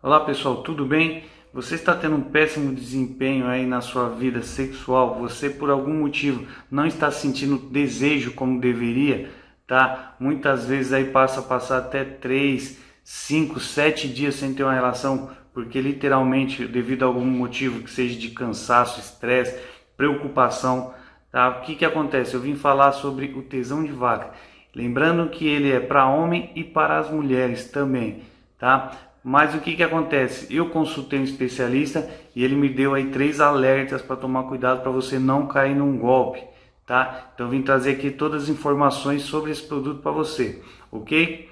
Olá pessoal, tudo bem? Você está tendo um péssimo desempenho aí na sua vida sexual? Você por algum motivo não está sentindo desejo como deveria? Tá? Muitas vezes aí passa a passar até 3, 5, 7 dias sem ter uma relação porque literalmente devido a algum motivo que seja de cansaço, estresse, preocupação, tá? O que que acontece? Eu vim falar sobre o tesão de vaca. Lembrando que ele é para homem e para as mulheres também, tá? Mas o que que acontece? Eu consultei um especialista e ele me deu aí três alertas para tomar cuidado para você não cair num golpe, tá? Então vim trazer aqui todas as informações sobre esse produto para você, ok?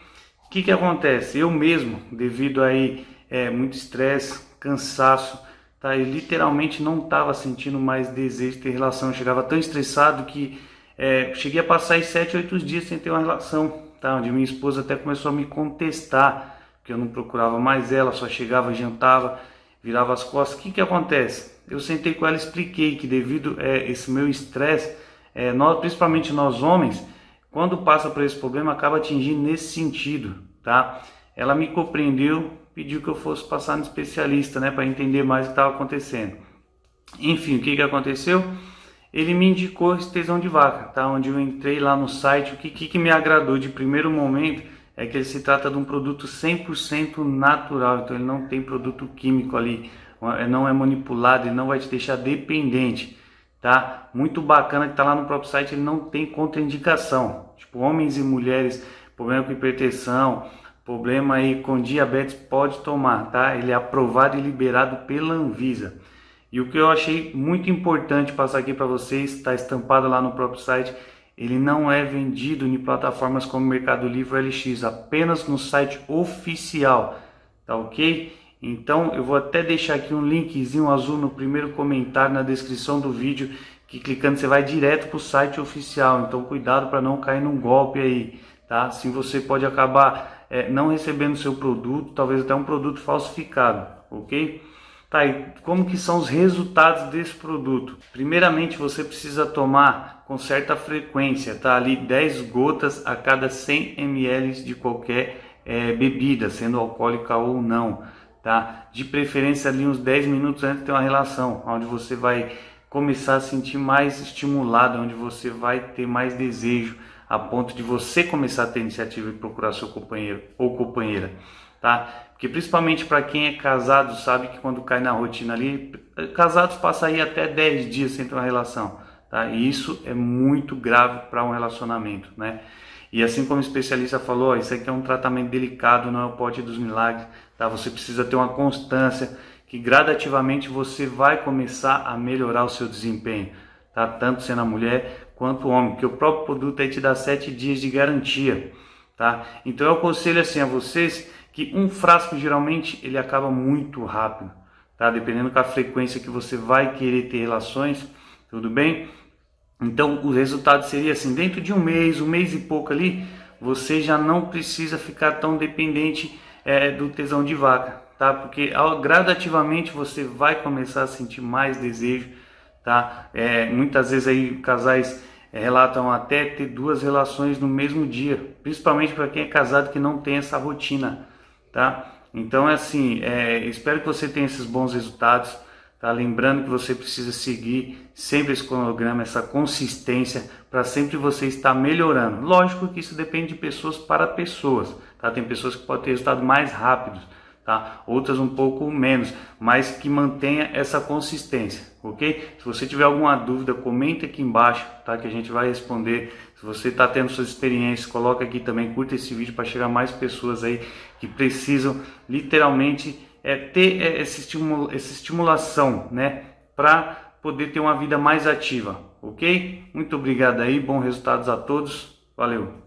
O que que acontece? Eu mesmo, devido aí é, muito estresse, cansaço, tá? Eu literalmente não estava sentindo mais desejo de ter relação. Eu chegava tão estressado que é, cheguei a passar aí sete, oito dias sem ter uma relação, tá? Onde minha esposa até começou a me contestar que eu não procurava mais ela, só chegava, jantava, virava as costas. O que que acontece? Eu sentei com ela, expliquei que devido a é, esse meu estresse, é, nós, principalmente nós homens, quando passa por esse problema, acaba atingindo nesse sentido, tá? Ela me compreendeu, pediu que eu fosse passar no especialista, né, para entender mais o que estava acontecendo. Enfim, o que que aconteceu? Ele me indicou esse tesão de vaca, tá? Onde eu entrei lá no site, o que, que, que me agradou de primeiro momento é que ele se trata de um produto 100% natural, então ele não tem produto químico ali, não é manipulado, ele não vai te deixar dependente, tá? Muito bacana que tá lá no próprio site, ele não tem contraindicação, tipo homens e mulheres, problema com hipertensão, problema aí com diabetes pode tomar, tá? Ele é aprovado e liberado pela Anvisa. E o que eu achei muito importante passar aqui para vocês, está estampado lá no próprio site, ele não é vendido em plataformas como Mercado Livre ou LX, apenas no site oficial, tá ok? Então eu vou até deixar aqui um linkzinho azul no primeiro comentário na descrição do vídeo, que clicando você vai direto para o site oficial, então cuidado para não cair num golpe aí, tá? Assim você pode acabar é, não recebendo seu produto, talvez até um produto falsificado, ok? Tá, e como que são os resultados desse produto? Primeiramente, você precisa tomar com certa frequência, tá? Ali 10 gotas a cada 100 ml de qualquer é, bebida, sendo alcoólica ou não, tá? De preferência ali uns 10 minutos antes de ter uma relação, onde você vai começar a sentir mais estimulado, onde você vai ter mais desejo, a ponto de você começar a ter iniciativa e procurar seu companheiro ou companheira tá? Porque principalmente para quem é casado sabe que quando cai na rotina ali, casados passam aí até 10 dias sem ter uma relação, tá? E isso é muito grave para um relacionamento, né? E assim como o especialista falou, isso aqui é um tratamento delicado, não é o pote dos milagres, tá? Você precisa ter uma constância que gradativamente você vai começar a melhorar o seu desempenho, tá? Tanto sendo a mulher quanto o homem, porque o próprio produto aí te dá 7 dias de garantia, tá? Então eu aconselho assim a vocês que um frasco geralmente ele acaba muito rápido, tá? Dependendo da frequência que você vai querer ter relações, tudo bem? Então o resultado seria assim, dentro de um mês, um mês e pouco ali, você já não precisa ficar tão dependente é, do tesão de vaca, tá? Porque ao, gradativamente você vai começar a sentir mais desejo, tá? É, muitas vezes aí casais é, relatam até ter duas relações no mesmo dia, principalmente para quem é casado que não tem essa rotina tá? Então é assim, é, espero que você tenha esses bons resultados, tá? Lembrando que você precisa seguir sempre esse cronograma, essa consistência, para sempre você estar melhorando. Lógico que isso depende de pessoas para pessoas, tá? Tem pessoas que podem ter resultados mais rápidos, tá? Outras um pouco menos, mas que mantenha essa consistência, ok? Se você tiver alguma dúvida, comenta aqui embaixo, tá? Que a gente vai responder. Se você está tendo suas experiências, coloca aqui também, curta esse vídeo para chegar mais pessoas aí que precisam literalmente é, ter é, esse estímulo, essa estimulação, né? Para poder ter uma vida mais ativa, ok? Muito obrigado aí, bons resultados a todos, valeu!